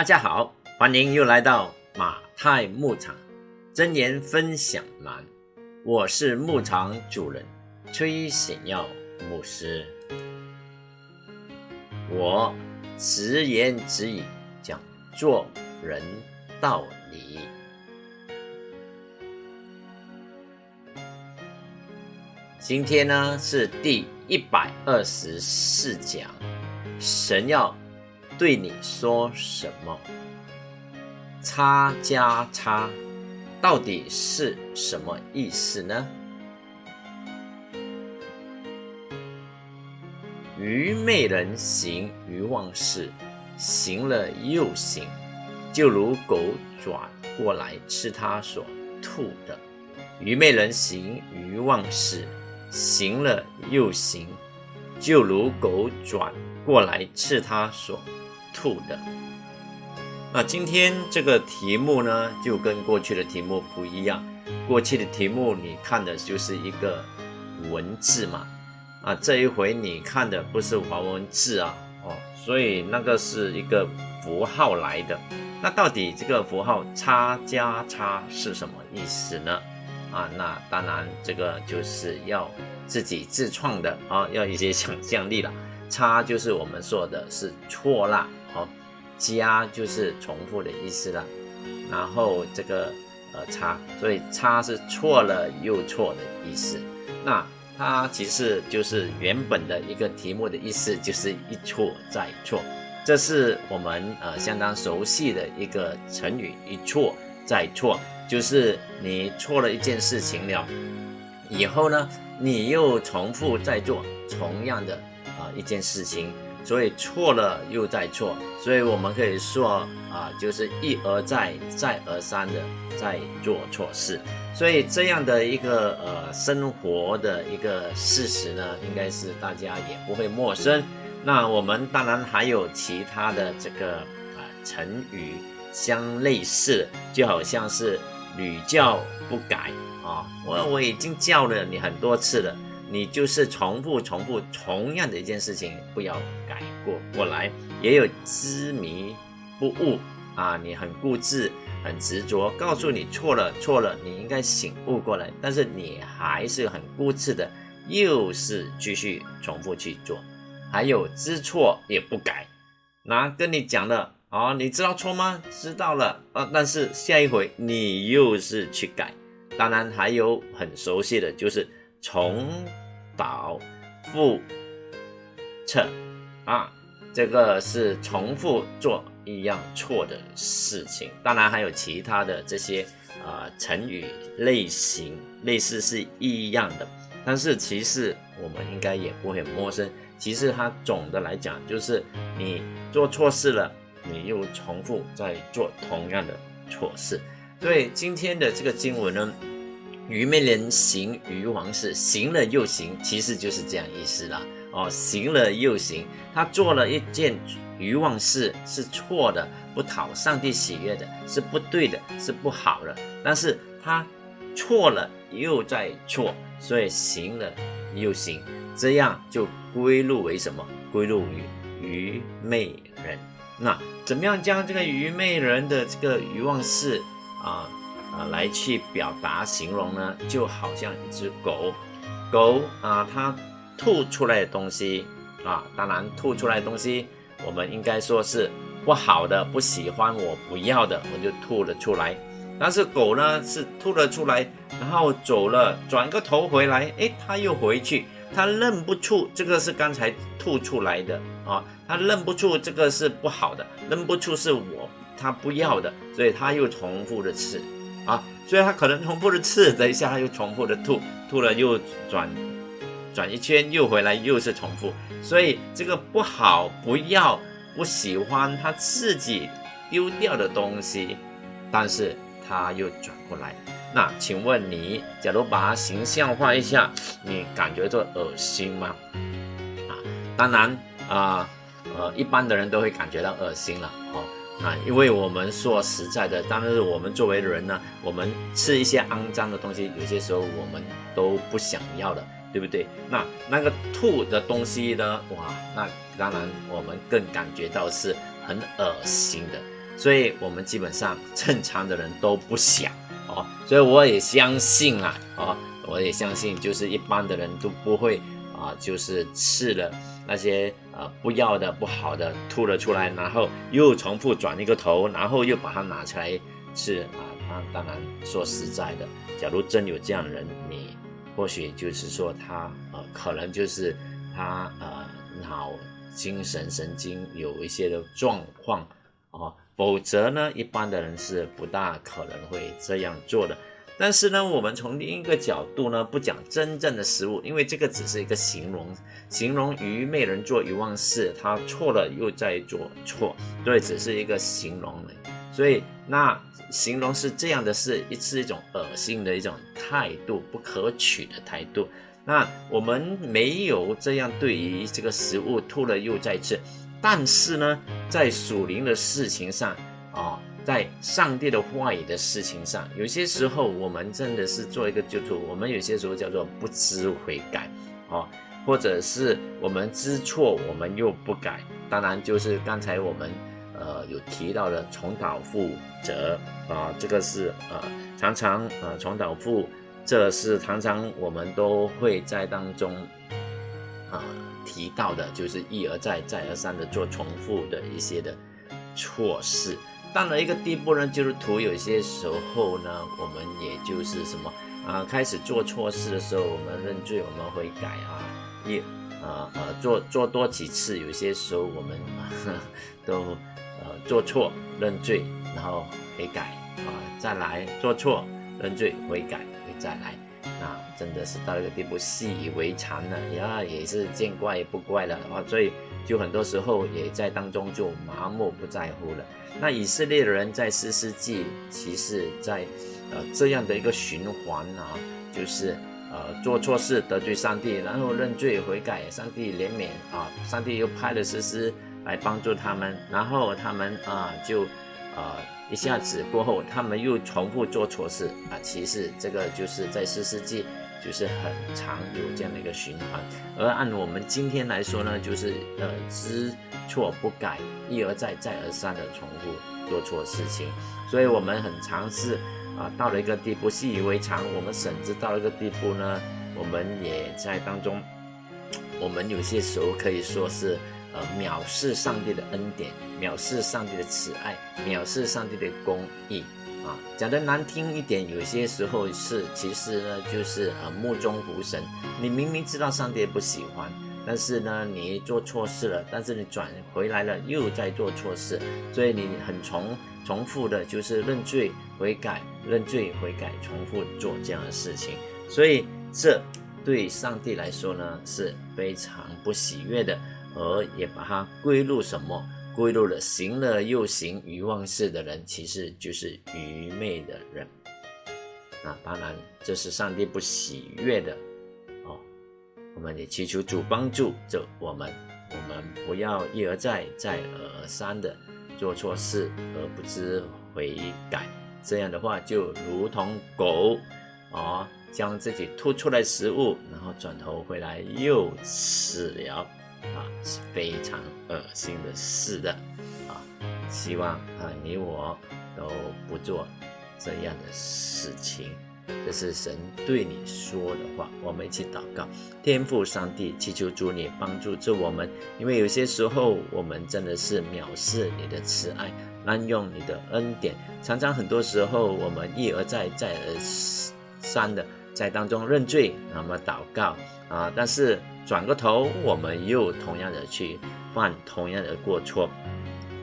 大家好，欢迎又来到马太牧场真言分享栏，我是牧场主人崔显耀牧师，我直言直语讲做人道理。今天呢是第一百二十四讲，神要对你说什么？差加差到底是什么意思呢？愚昧人行愚妄事，行了又行，就如狗转过来吃他所吐的。愚昧人行愚妄事。行了又行，就如狗转过来吃他所吐的。那今天这个题目呢，就跟过去的题目不一样。过去的题目你看的就是一个文字嘛，啊，这一回你看的不是华文字啊，哦，所以那个是一个符号来的。那到底这个符号叉加叉是什么意思呢？啊，那当然，这个就是要自己自创的啊，要一些想象力了。差就是我们说的是错啦，好，加就是重复的意思了。然后这个呃差，所以差是错了又错的意思。那它其实就是原本的一个题目的意思，就是一错再错。这是我们呃相当熟悉的一个成语，一错再错。就是你错了一件事情了，以后呢，你又重复再做同样的啊一件事情，所以错了又再错，所以我们可以说啊，就是一而再，再而三的在做错事，所以这样的一个呃生活的一个事实呢，应该是大家也不会陌生。那我们当然还有其他的这个啊成语相类似，就好像是。屡教不改啊！我我已经教了你很多次了，你就是重复重复同样的一件事情，不要改过过来。也有执迷不悟啊，你很固执、很执着，告诉你错了错了，你应该醒悟过来，但是你还是很固执的，又是继续重复去做。还有知错也不改，那跟你讲了。啊，你知道错吗？知道了啊，但是下一回你又是去改。当然还有很熟悉的就是重蹈覆辙啊，这个是重复做一样错的事情。当然还有其他的这些啊成语类型，类似是一样的，但是其实我们应该也不会陌生。其实它总的来讲就是你做错事了。你又重复在做同样的错事，所以今天的这个经文呢，愚昧人行愚妄事，行了又行，其实就是这样意思啦。哦，行了又行，他做了一件愚妄事，是错的，不讨上帝喜悦的，是不对的，是不好的。但是他错了又在错，所以行了又行，这样就归入为什么？归入于愚昧人。那怎么样将这个愚昧人的这个愚妄事啊来去表达形容呢？就好像一只狗，狗啊，它吐出来的东西啊，当然吐出来的东西，我们应该说是不好的、不喜欢、我不要的，我就吐了出来。但是狗呢，是吐了出来，然后走了，转个头回来，诶，它又回去。它认不出这个是刚才吐出来的啊，它认不出这个是不好的，认不出是我它不要的，所以它又重复的吃啊，所以他可能重复的吃，等一下他又重复的吐，吐了又转转一圈又回来又是重复，所以这个不好不要不喜欢他自己丢掉的东西，但是他又转过来。那请问你，假如把它形象化一下，你感觉到恶心吗？啊，当然啊，呃，一般的人都会感觉到恶心了哦。啊，因为我们说实在的，但是我们作为人呢，我们吃一些肮脏的东西，有些时候我们都不想要的，对不对？那那个吐的东西呢？哇，那当然我们更感觉到是很恶心的。所以我们基本上正常的人都不想哦，所以我也相信啊，哦，我也相信，就是一般的人都不会啊，就是吃了那些呃不要的、不好的吐了出来，然后又重复转一个头，然后又把它拿出来吃啊。那当然说实在的，假如真有这样的人，你或许就是说他呃，可能就是他呃脑精神神经有一些的状况啊。否则呢，一般的人是不大可能会这样做的。但是呢，我们从另一个角度呢，不讲真正的食物，因为这个只是一个形容，形容愚昧人做愚妄事，他错了又在做错，对只是一个形容。所以那形容是这样的，是一是一种恶心的一种态度，不可取的态度。那我们没有这样对于这个食物吐了又再吃。但是呢，在属灵的事情上，啊，在上帝的话语的事情上，有些时候我们真的是做一个基督徒，我们有些时候叫做不知悔改，啊，或者是我们知错，我们又不改。当然，就是刚才我们呃有提到的重蹈覆辙啊，这个是呃常常呃重蹈覆，这是常常我们都会在当中啊。提到的就是一而再、再而三的做重复的一些的错事，到了一个地步呢，就是图有些时候呢，我们也就是什么啊，开始做错事的时候，我们认罪，我们会改啊，一啊啊做做多几次，有些时候我们都呃做错认罪，然后悔改啊，再来做错认罪悔改，再来。那真的是到一个地步，习以为常了，呀，也是见怪不怪了啊，所以就很多时候也在当中就麻木不在乎了。那以色列人在四世纪，其实在呃这样的一个循环啊，就是呃做错事得罪上帝，然后认罪悔改，上帝怜悯啊，上帝又派了诗诗来帮助他们，然后他们啊就呃。一下子过后，他们又重复做错事啊！其实这个就是在四世纪，就是很常有这样的一个循环。而按我们今天来说呢，就是呃知错不改，一而再再而三的重复做错事情。所以我们很尝试啊，到了一个地步习以为常。我们甚至到了一个地步呢，我们也在当中，我们有些时候可以说是。呃，藐视上帝的恩典，藐视上帝的慈爱，藐视上帝的公义啊！讲的难听一点，有些时候是，其实呢，就是呃目中无神。你明明知道上帝不喜欢，但是呢，你做错事了，但是你转回来了，又在做错事，所以你很重重复的，就是认罪悔改，认罪悔改，重复做这样的事情。所以这对上帝来说呢，是非常不喜悦的。而也把它归入什么？归入了行了又行愚妄事的人，其实就是愚昧的人。那当然，这是上帝不喜悦的哦。我们也祈求主帮助着我们，我们不要一而再、再而三的做错事而不知悔改。这样的话，就如同狗啊，将自己吐出来食物，然后转头回来又吃了。啊，是非常恶心的事的啊！希望啊，你我都不做这样的事情。这是神对你说的话。我们一起祷告，天父上帝，祈求主你帮助着我们，因为有些时候我们真的是藐视你的慈爱，滥用你的恩典，常常很多时候我们一而再、再而三的在当中认罪，那么祷告啊，但是。转过头，我们又同样的去犯同样的过错，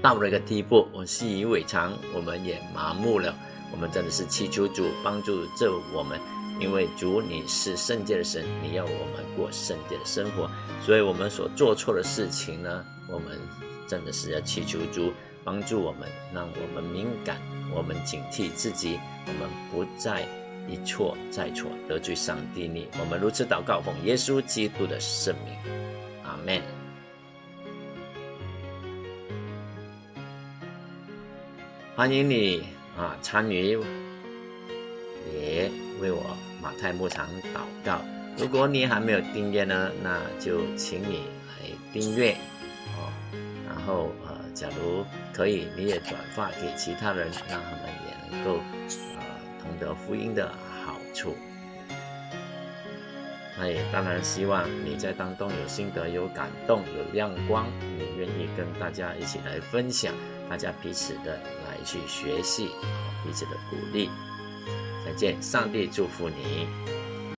到了一个地步，我习以为常，我们也麻木了。我们真的是祈求主帮助这我们，因为主你是圣洁的神，你要我们过圣洁的生活，所以我们所做错的事情呢，我们真的是要祈求主帮助我们，让我们敏感，我们警惕自己，我们不再。一错再错，得罪上帝你，我们如此祷告，奉耶稣基督的圣名，阿门。欢迎你啊，参与也为我马太牧场祷告。如果你还没有订阅呢，那就请你来订阅哦，然后呃，假如可以，你也转发给其他人，让他们也能够同得福音的好处。那也当然希望你在当中有心得、有感动、有亮光，你愿意跟大家一起来分享，大家彼此的来去学习，彼此的鼓励。再见，上帝祝福你。